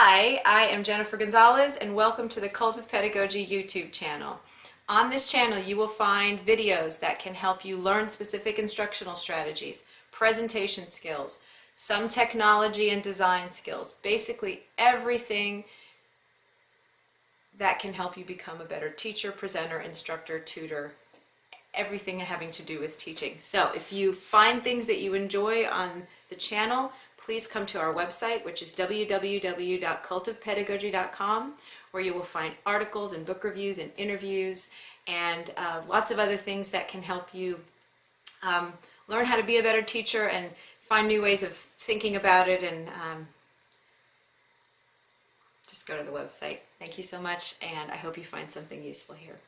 Hi, I am Jennifer Gonzalez and welcome to the Cult of Pedagogy YouTube channel. On this channel you will find videos that can help you learn specific instructional strategies, presentation skills, some technology and design skills, basically everything that can help you become a better teacher, presenter, instructor, tutor, everything having to do with teaching. So if you find things that you enjoy on the channel, please come to our website, which is www.cultofpedagogy.com, where you will find articles and book reviews and interviews and uh, lots of other things that can help you um, learn how to be a better teacher and find new ways of thinking about it and um, just go to the website. Thank you so much, and I hope you find something useful here.